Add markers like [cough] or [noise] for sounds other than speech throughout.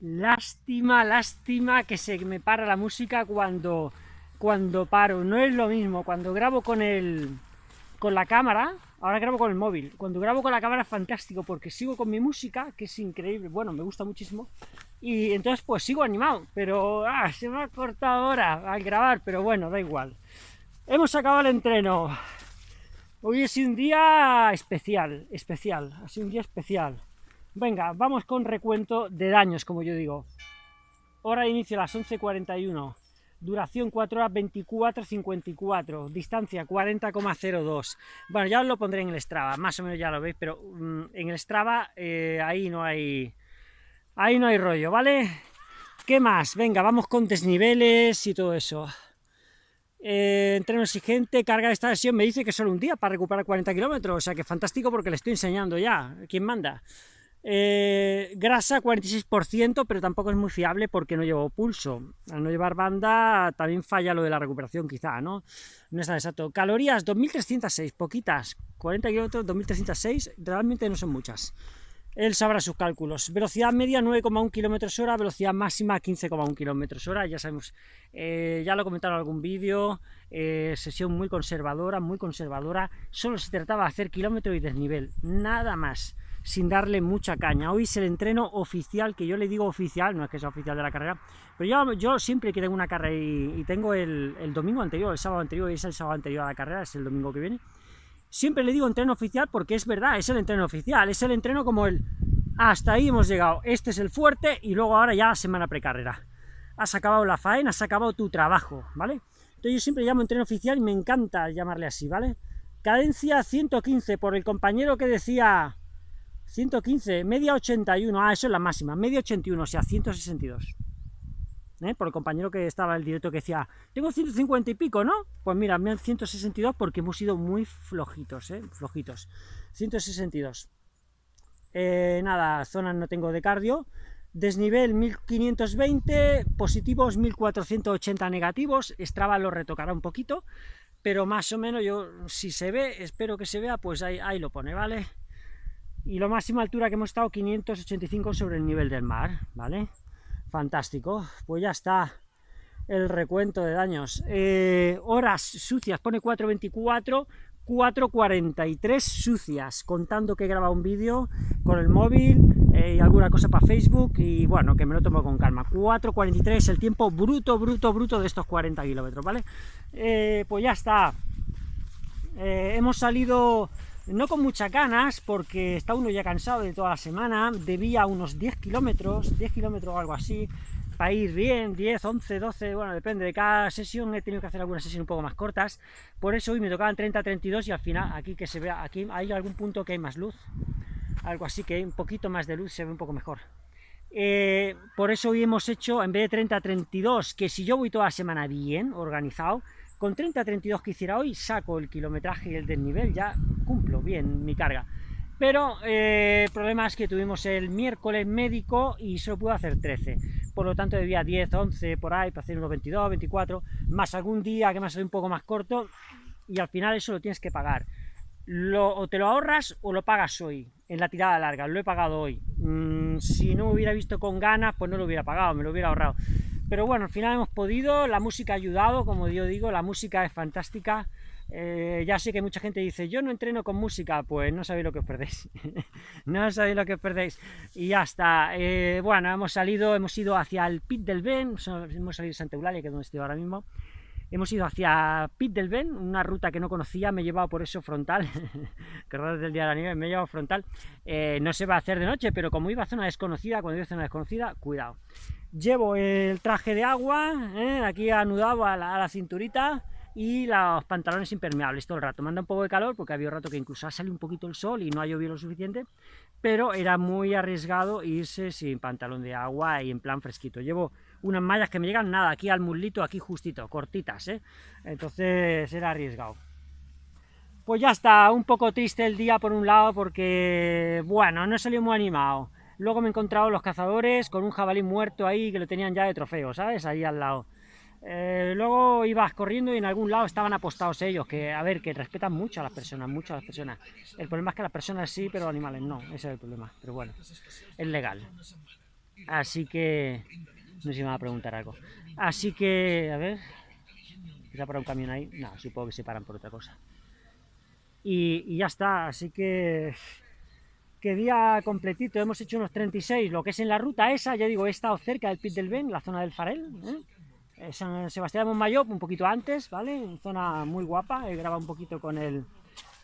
Lástima, lástima que se me para la música cuando, cuando paro. No es lo mismo cuando grabo con el con la cámara, ahora grabo con el móvil. Cuando grabo con la cámara es fantástico porque sigo con mi música, que es increíble, bueno, me gusta muchísimo. Y entonces pues sigo animado, pero ah, se me ha cortado ahora al grabar, pero bueno, da igual. Hemos acabado el entreno. Hoy es un día especial, especial, ha sido un día especial. Venga, vamos con recuento de daños, como yo digo. Hora de inicio a las 11.41. Duración 4 horas 24.54. Distancia 40,02. Bueno, ya os lo pondré en el Strava, más o menos ya lo veis, pero mm, en el Strava eh, ahí no hay... Ahí no hay rollo, ¿vale? ¿Qué más? Venga, vamos con desniveles y todo eso. Eh, entreno exigente, carga de esta sesión, me dice que solo un día para recuperar 40 kilómetros, o sea que fantástico porque le estoy enseñando ya, ¿quién manda? Eh, grasa 46%, pero tampoco es muy fiable porque no llevo pulso. Al no llevar banda también falla lo de la recuperación quizá, ¿no? No está exacto. Calorías 2306, poquitas. 40 kilómetros, 2306, realmente no son muchas. Él sabrá sus cálculos. Velocidad media 9,1 km hora, velocidad máxima 15,1 km hora. Ya sabemos, eh, ya lo comentaron en algún vídeo, eh, sesión muy conservadora, muy conservadora. Solo se trataba de hacer kilómetro y desnivel, nada más sin darle mucha caña. Hoy es el entreno oficial, que yo le digo oficial, no es que sea oficial de la carrera, pero yo, yo siempre que tengo una carrera y, tengo el, domingo anterior, el sábado anterior, y es el sábado anterior a la carrera, es el domingo que viene, siempre le digo entreno oficial porque es verdad, es el entreno oficial, es el entreno como el hasta ahí hemos llegado, este es el fuerte y luego ahora ya semana precarrera. Has acabado la faena, has acabado tu trabajo, ¿vale? Entonces yo siempre llamo entreno oficial y me encanta llamarle así, ¿vale? Cadencia 115 por el compañero que decía 115, media 81, ah, eso es la máxima, media 81, o sea, 162. ¿Eh? Por el compañero que estaba en el directo que decía, tengo 150 y pico, ¿no? Pues mira, me han 162 porque hemos sido muy flojitos, ¿eh? Flojitos. 162. Eh, nada, zonas no tengo de cardio. Desnivel 1520, positivos 1480 negativos. Strava lo retocará un poquito, pero más o menos yo, si se ve, espero que se vea, pues ahí, ahí lo pone, ¿vale? Y la máxima altura que hemos estado 585 sobre el nivel del mar, ¿vale? Fantástico, pues ya está el recuento de daños. Eh, horas sucias, pone 424, 443 sucias, contando que he grabado un vídeo con el móvil eh, y alguna cosa para Facebook y bueno, que me lo tomo con calma. 4.43, el tiempo bruto, bruto, bruto de estos 40 kilómetros, ¿vale? Eh, pues ya está. hemos salido no con muchas ganas, porque está uno ya cansado de toda la semana, debía unos 10 kilómetros, 10 kilómetros o algo así, para ir bien, 10, 11, 12, bueno, depende de cada sesión, he tenido que hacer algunas sesiones un poco más cortas, por eso hoy me tocaban 30, 32 y al final, aquí que se vea, aquí hay algún punto que hay más luz, algo así que un poquito más de luz, se ve un poco mejor. Eh, por eso hoy hemos hecho, en vez de 30, 32, que si yo voy toda la semana bien, organizado, con 30-32 que hiciera hoy, saco el kilometraje y el desnivel, ya cumplo bien mi carga. Pero eh, el problema es que tuvimos el miércoles médico y solo pude hacer 13. Por lo tanto, debía 10, 11 por ahí para hacer unos 22, 24, más algún día que me ha salido un poco más corto y al final eso lo tienes que pagar. Lo, o te lo ahorras o lo pagas hoy, en la tirada larga, lo he pagado hoy. Mm, si no hubiera visto con ganas, pues no lo hubiera pagado, me lo hubiera ahorrado. Pero bueno, al final hemos podido, la música ha ayudado, como yo digo, la música es fantástica. Eh, ya sé que mucha gente dice, yo no entreno con música, pues no sabéis lo que os perdéis. [laughs] no sabéis lo que os perdéis. Y ya está. Eh, bueno, hemos salido, hemos ido hacia el Pit del Ben, hemos salido de Santa Eulalia, que es donde estoy ahora mismo. Hemos ido hacia Pit del Ben, una ruta que no conocía, me he llevado por eso frontal, [laughs] que desde el día de la nieve me he llevado frontal. Eh, no se va a hacer de noche, pero como iba a zona desconocida, cuando iba a zona desconocida, cuidado llevo el traje de agua, ¿eh? aquí anudado a la, cinturita, y los pantalones impermeables todo el rato. Manda un poco de calor porque había un rato que incluso ha salido un poquito el sol y no ha llovido lo suficiente, pero era muy arriesgado irse sin pantalón de agua y en plan fresquito. Llevo unas mallas que me llegan nada, aquí al muslito, aquí justito, cortitas, ¿eh? entonces era arriesgado. Pues ya está, un poco triste el día por un lado porque, bueno, no salió muy animado. Luego me he encontrado los cazadores con un jabalí muerto ahí que lo tenían ya de trofeo, ¿sabes? Ahí al lado. Eh, luego ibas corriendo y en algún lado estaban apostados ellos, que a ver, que respetan mucho a las personas, mucho a las personas. El problema es que las personas sí, pero los animales no, ese es el problema, pero bueno, es legal. Así que... No sé si me va a preguntar algo. Así que, a ver... ¿Se ha parado un camión ahí? No, supongo que se paran por otra cosa. Y, y ya está, así que... Que día completito, hemos hecho unos 36, lo que es en la ruta esa, ya digo, he estado cerca del Pit del Ben, la zona del Farel, ¿eh? Eh, San Sebastián de Montmayor, un poquito antes, ¿vale? Zona muy guapa, he grabado un poquito con el,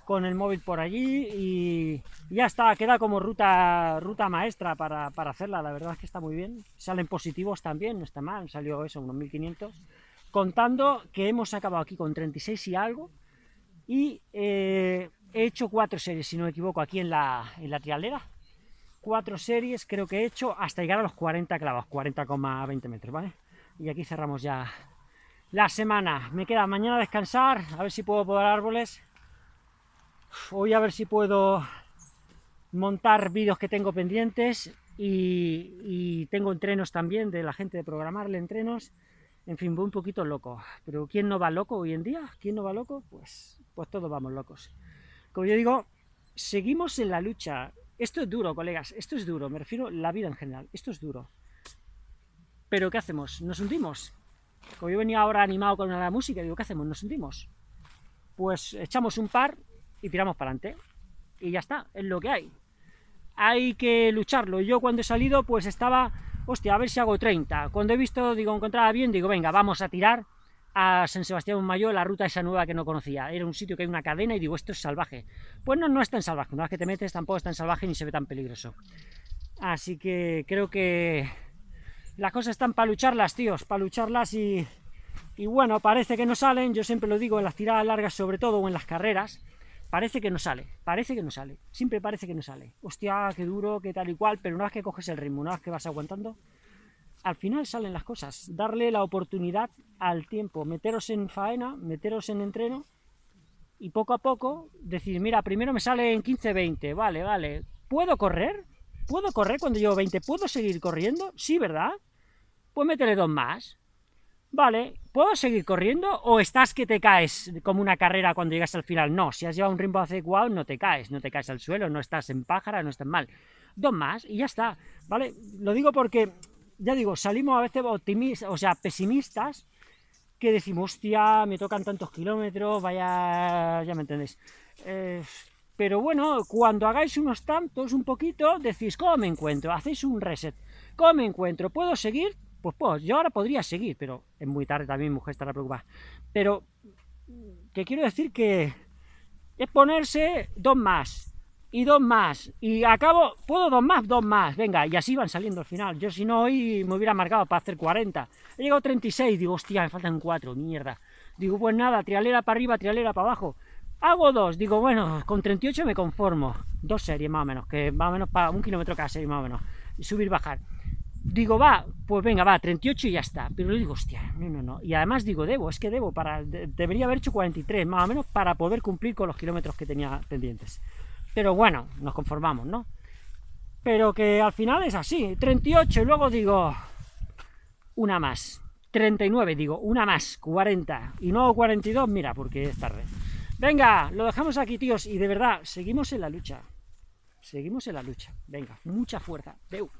con el móvil por allí y ya está, queda como ruta ruta maestra para, para, hacerla, la verdad es que está muy bien. Salen positivos también, no está mal, salió eso, unos 1500. Contando que hemos acabado aquí con 36 y algo y eh, he hecho cuatro series, si no me equivoco, aquí en la, en la trialera. Cuatro series creo que he hecho hasta llegar a los 40 clavos, 40,20 metros, ¿vale? Y aquí cerramos ya la semana. Me queda mañana descansar, a ver si puedo podar árboles Voy a ver si puedo montar vídeos que tengo pendientes y, tengo entrenos también de la gente de programarle entrenos. En fin, voy un poquito loco. Pero ¿quién no va loco hoy en día? ¿Quién no va loco? Pues, pues todos vamos locos. Como yo digo, seguimos en la lucha. Esto es duro, colegas, esto es duro, me refiero a la vida en general, esto es duro. Pero ¿qué hacemos? ¿Nos hundimos? Como yo venía ahora animado con la música, digo, ¿qué hacemos? ¿Nos hundimos? Pues echamos un par y tiramos para adelante. Y ya está, es lo que hay. Hay que lucharlo. Yo cuando he salido, pues estaba, hostia, a ver si hago 30. Cuando he visto, digo, encontraba bien, digo, venga, vamos a tirar a San Sebastián Mayor, la ruta esa nueva que no conocía. Era un sitio que hay una cadena y digo, esto es salvaje. Pues no, no es tan salvaje. Una vez que te metes tampoco es tan salvaje ni se ve tan peligroso. Así que creo que las cosas están para lucharlas, tíos, para lucharlas y, y bueno, parece que no salen. Yo siempre lo digo en las tiradas largas sobre todo o en las carreras parece que no sale, parece que no sale, siempre parece que no sale. Hostia, qué duro, qué tal y cual, pero una vez que coges el ritmo, una vez que vas aguantando, al final salen las cosas. Darle la oportunidad al tiempo, meteros en faena, meteros en entreno, y poco a poco decir, mira, primero me sale en 15-20, vale, vale, ¿puedo correr? ¿Puedo correr cuando llevo 20? ¿Puedo seguir corriendo? Sí, ¿verdad? Pues métele dos más. Vale, ¿puedo seguir corriendo o estás que te caes como una carrera cuando llegas al final? No, si has llevado un ritmo adecuado no te caes, no te caes al suelo, no estás en pájara, no estás mal. Dos más y ya está, ¿vale? Lo digo porque, ya digo, salimos a veces optimistas, o sea, pesimistas, que decimos, hostia, me tocan tantos kilómetros, vaya, ya me entendéis. Eh, pero bueno, cuando hagáis unos tantos, un poquito, decís, ¿cómo me encuentro? Hacéis un reset. ¿Cómo me encuentro? ¿Puedo seguir? pues, pues yo ahora podría seguir, pero es muy tarde también, mujer estará preocupada. Pero, que quiero decir que es ponerse dos más, y dos más, y acabo, puedo dos más, dos más, venga, y así van saliendo al final. Yo si no hoy me hubiera marcado para hacer 40. He llegado a 36, digo, hostia, me faltan cuatro, mierda. Digo, pues nada, trialera para arriba, trialera para abajo. Hago dos, digo, bueno, con 38 me conformo. Dos series más o menos, que más o menos para un kilómetro cada serie más o menos. Y subir, bajar digo, va, pues venga, va, 38 y ya está. Pero le digo, hostia, no, no, no. Y además digo, debo, es que debo, para, debería haber hecho 43, más o menos, para poder cumplir con los kilómetros que tenía pendientes. Pero bueno, nos conformamos, ¿no? Pero que al final es así, 38, y luego digo, una más. 39, digo, una más, 40. Y no 42, mira, porque es tarde. Venga, lo dejamos aquí, tíos, y de verdad, seguimos en la lucha. Seguimos en la lucha. Venga, mucha fuerza. Deu.